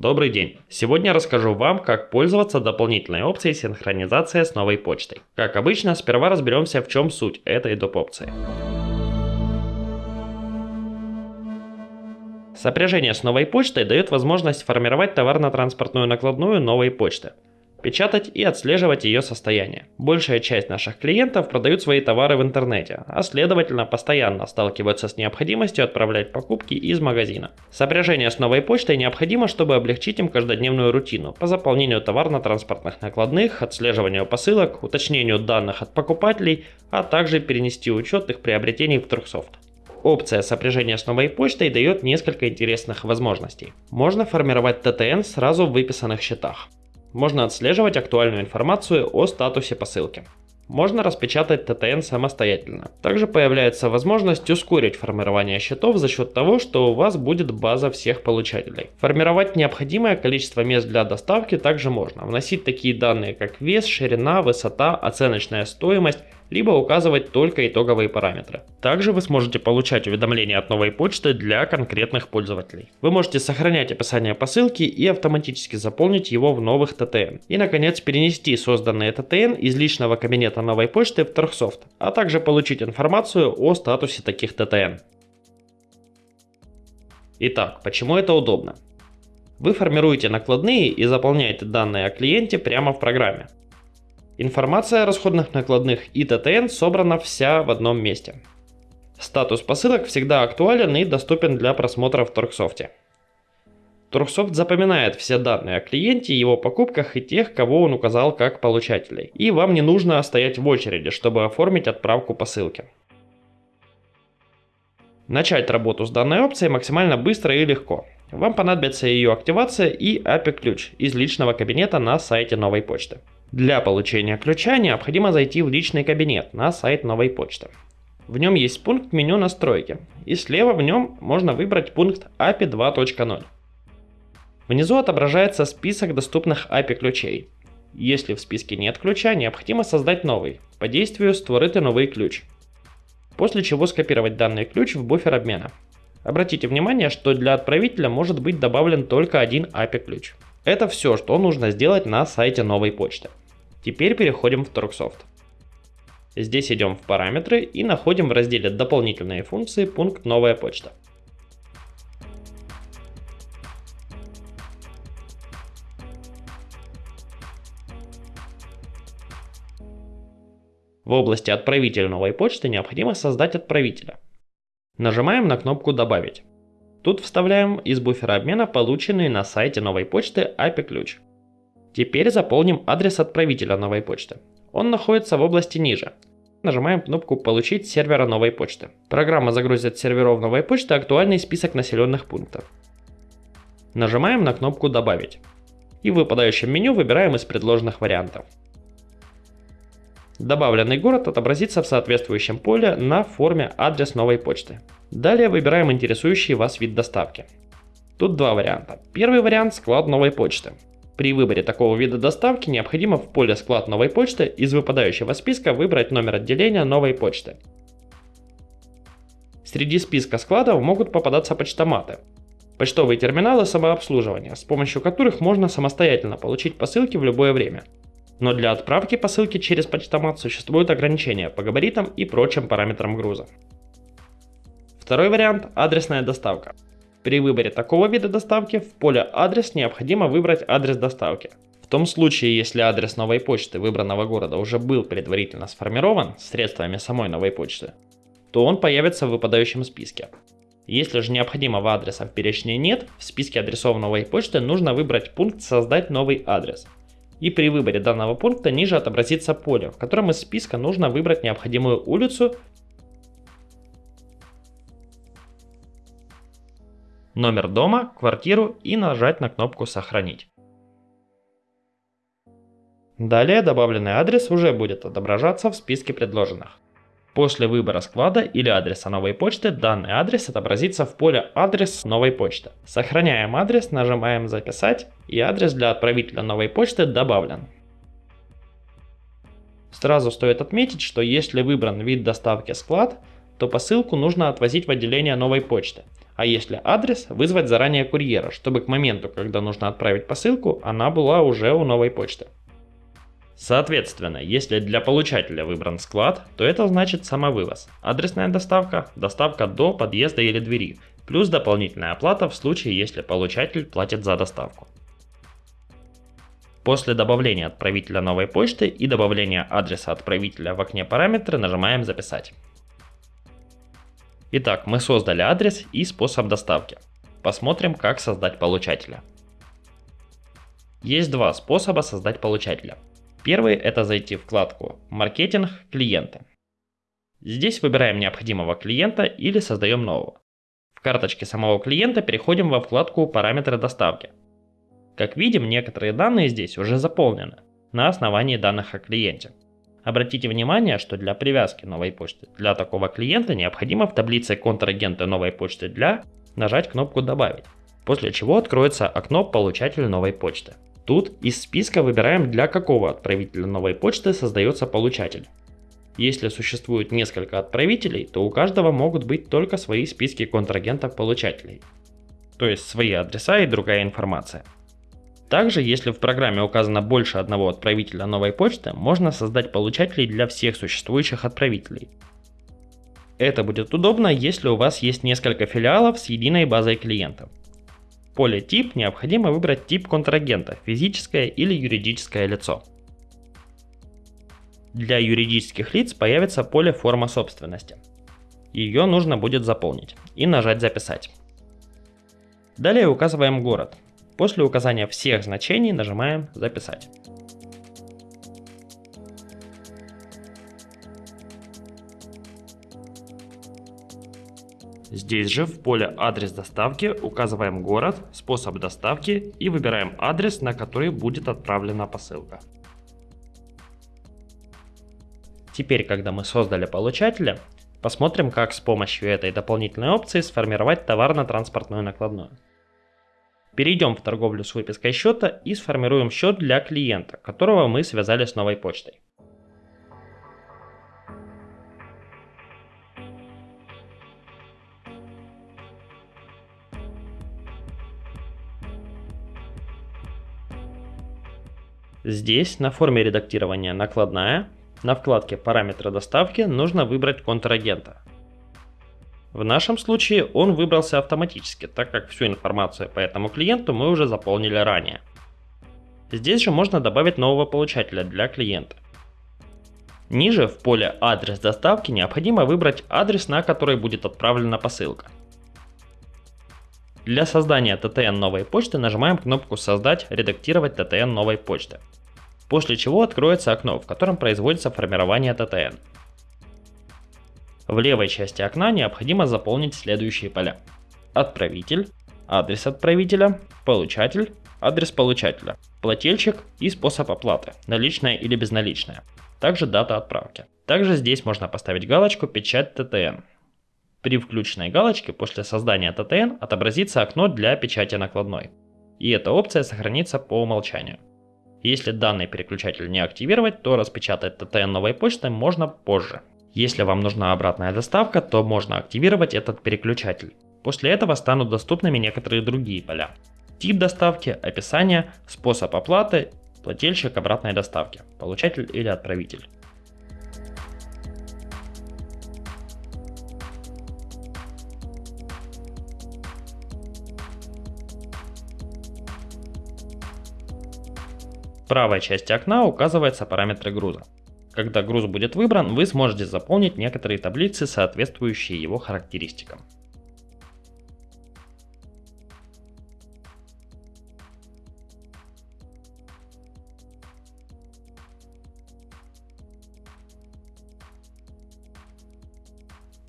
Добрый день! Сегодня расскажу вам, как пользоваться дополнительной опцией синхронизация с новой почтой. Как обычно, сперва разберемся в чем суть этой доп. опции. Сопряжение с новой почтой дает возможность формировать товарно-транспортную накладную новой почты печатать и отслеживать ее состояние. Большая часть наших клиентов продают свои товары в интернете, а следовательно постоянно сталкиваются с необходимостью отправлять покупки из магазина. Сопряжение с новой почтой необходимо, чтобы облегчить им каждодневную рутину по заполнению товарно-транспортных накладных, отслеживанию посылок, уточнению данных от покупателей, а также перенести учет их приобретений в Турксофт. Опция сопряжения с новой почтой дает несколько интересных возможностей. Можно формировать ТТН сразу в выписанных счетах. Можно отслеживать актуальную информацию о статусе посылки. Можно распечатать ТТН самостоятельно. Также появляется возможность ускорить формирование счетов за счет того, что у вас будет база всех получателей. Формировать необходимое количество мест для доставки также можно. Вносить такие данные как вес, ширина, высота, оценочная стоимость либо указывать только итоговые параметры. Также вы сможете получать уведомления от новой почты для конкретных пользователей. Вы можете сохранять описание посылки и автоматически заполнить его в новых ТТН. И наконец перенести созданные ТТН из личного кабинета новой почты в Торгсофт, а также получить информацию о статусе таких ТТН. Итак, почему это удобно? Вы формируете накладные и заполняете данные о клиенте прямо в программе. Информация о расходных накладных и ТТН собрана вся в одном месте. Статус посылок всегда актуален и доступен для просмотра в Торксофте. Торксофт запоминает все данные о клиенте, его покупках и тех, кого он указал как получателей. И вам не нужно стоять в очереди, чтобы оформить отправку посылки. Начать работу с данной опцией максимально быстро и легко. Вам понадобится ее активация и API-ключ из личного кабинета на сайте новой почты. Для получения ключа необходимо зайти в личный кабинет на сайт новой почты. В нем есть пункт меню настройки, и слева в нем можно выбрать пункт API 2.0. Внизу отображается список доступных API ключей. Если в списке нет ключа, необходимо создать новый, по действию створити новый ключ. После чего скопировать данный ключ в буфер обмена. Обратите внимание, что для отправителя может быть добавлен только один API ключ. Это все, что нужно сделать на сайте новой почты. Теперь переходим в Торксофт. Здесь идем в параметры и находим в разделе дополнительные функции пункт новая почта. В области отправителя новой почты необходимо создать отправителя. Нажимаем на кнопку «Добавить». Тут вставляем из буфера обмена полученный на сайте новой почты API ключ. Теперь заполним адрес отправителя новой почты. Он находится в области ниже. Нажимаем кнопку «Получить сервера новой почты». Программа загрузит с серверов новой почты актуальный список населенных пунктов. Нажимаем на кнопку «Добавить». И в выпадающем меню выбираем из предложенных вариантов. Добавленный город отобразится в соответствующем поле на форме адрес новой почты. Далее выбираем интересующий вас вид доставки. Тут два варианта. Первый вариант – склад новой почты. При выборе такого вида доставки необходимо в поле «Склад новой почты» из выпадающего списка выбрать номер отделения новой почты. Среди списка складов могут попадаться почтоматы, почтовые терминалы самообслуживания, с помощью которых можно самостоятельно получить посылки в любое время. Но для отправки посылки через почтомат существуют ограничения по габаритам и прочим параметрам груза. Второй вариант – адресная доставка. При выборе такого вида доставки в поле «Адрес» необходимо выбрать адрес доставки. В том случае, если адрес новой почты выбранного города уже был предварительно сформирован средствами самой новой почты, то он появится в выпадающем списке. Если же необходимого адреса в перечне нет, в списке адресов новой почты нужно выбрать пункт «Создать новый адрес». И при выборе данного пункта ниже отобразится поле, в котором из списка нужно выбрать необходимую улицу номер дома, квартиру и нажать на кнопку «Сохранить». Далее добавленный адрес уже будет отображаться в списке предложенных. После выбора склада или адреса новой почты данный адрес отобразится в поле «Адрес новой почты». Сохраняем адрес, нажимаем «Записать» и адрес для отправителя новой почты добавлен. Сразу стоит отметить, что если выбран вид доставки склад, то посылку нужно отвозить в отделение новой почты – А если адрес, вызвать заранее курьера, чтобы к моменту, когда нужно отправить посылку, она была уже у новой почты. Соответственно, если для получателя выбран склад, то это значит самовывоз, адресная доставка, доставка до подъезда или двери, плюс дополнительная оплата в случае, если получатель платит за доставку. После добавления отправителя новой почты и добавления адреса отправителя в окне параметры нажимаем «Записать». Итак, мы создали адрес и способ доставки. Посмотрим, как создать получателя. Есть два способа создать получателя. Первый это зайти в вкладку «Маркетинг. Клиенты». Здесь выбираем необходимого клиента или создаем нового. В карточке самого клиента переходим во вкладку «Параметры доставки». Как видим, некоторые данные здесь уже заполнены на основании данных о клиенте. Обратите внимание, что для привязки новой почты для такого клиента необходимо в таблице контрагента новой почты для нажать кнопку «Добавить», после чего откроется окно «Получатель новой почты». Тут из списка выбираем для какого отправителя новой почты создается получатель. Если существует несколько отправителей, то у каждого могут быть только свои списки контрагентов получателей, то есть свои адреса и другая информация. Также, если в программе указано больше одного отправителя новой почты, можно создать получателей для всех существующих отправителей. Это будет удобно, если у вас есть несколько филиалов с единой базой клиентов. В поле «Тип» необходимо выбрать тип контрагента – физическое или юридическое лицо. Для юридических лиц появится поле «Форма собственности». Ее нужно будет заполнить и нажать «Записать». Далее указываем город. После указания всех значений нажимаем «Записать». Здесь же в поле «Адрес доставки» указываем город, способ доставки и выбираем адрес, на который будет отправлена посылка. Теперь, когда мы создали получателя, посмотрим, как с помощью этой дополнительной опции сформировать товарно-транспортную накладную. Перейдем в торговлю с выпиской счета и сформируем счет для клиента, которого мы связали с новой почтой. Здесь на форме редактирования накладная, на вкладке параметры доставки нужно выбрать контрагента. В нашем случае он выбрался автоматически, так как всю информацию по этому клиенту мы уже заполнили ранее. Здесь же можно добавить нового получателя для клиента. Ниже в поле «Адрес доставки» необходимо выбрать адрес, на который будет отправлена посылка. Для создания TTN новой почты нажимаем кнопку «Создать. Редактировать TTN новой почты». После чего откроется окно, в котором производится формирование TTN. В левой части окна необходимо заполнить следующие поля. Отправитель, адрес отправителя, получатель, адрес получателя, плательщик и способ оплаты, наличная или безналичная. Также дата отправки. Также здесь можно поставить галочку «Печать ТТН». При включенной галочке после создания ТТН отобразится окно для печати накладной. И эта опция сохранится по умолчанию. Если данный переключатель не активировать, то распечатать ТТН новой почтой можно позже. Если вам нужна обратная доставка, то можно активировать этот переключатель. После этого станут доступными некоторые другие поля. Тип доставки, описание, способ оплаты, плательщик обратной доставки, получатель или отправитель. В правой части окна указываются параметры груза. Когда груз будет выбран, вы сможете заполнить некоторые таблицы, соответствующие его характеристикам.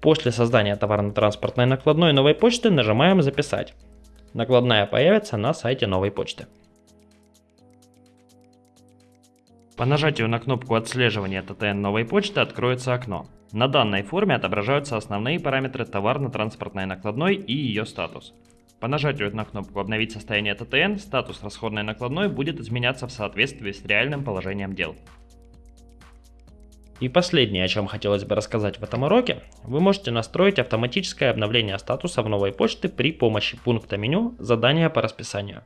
После создания товарно-транспортной накладной новой почты нажимаем «Записать». Накладная появится на сайте новой почты. По нажатию на кнопку отслеживания ТТН новой почты откроется окно. На данной форме отображаются основные параметры товарно-транспортной накладной и ее статус. По нажатию на кнопку «Обновить состояние ТТН» статус расходной накладной будет изменяться в соответствии с реальным положением дел. И последнее, о чем хотелось бы рассказать в этом уроке, вы можете настроить автоматическое обновление статуса в новой почты при помощи пункта меню «Задания по расписанию».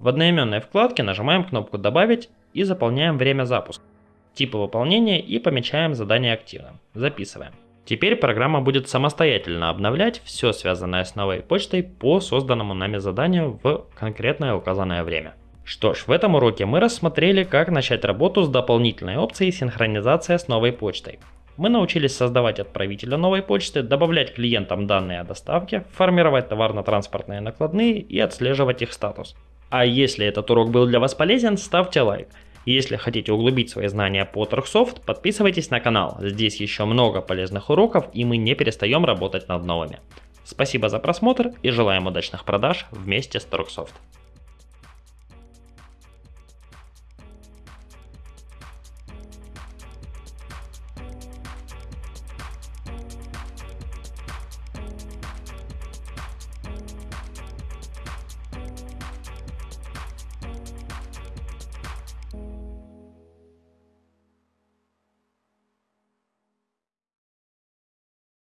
В одноименной вкладке нажимаем кнопку «Добавить» и заполняем время запуска, типы выполнения и помечаем задание активным. Записываем. Теперь программа будет самостоятельно обновлять все связанное с новой почтой по созданному нами заданию в конкретное указанное время. Что ж, в этом уроке мы рассмотрели, как начать работу с дополнительной опцией синхронизация с новой почтой. Мы научились создавать отправителя новой почты, добавлять клиентам данные о доставке, формировать товарно-транспортные накладные и отслеживать их статус. А если этот урок был для вас полезен, ставьте лайк. Если хотите углубить свои знания по Торксофт, подписывайтесь на канал. Здесь еще много полезных уроков и мы не перестаем работать над новыми. Спасибо за просмотр и желаем удачных продаж вместе с Торксофт.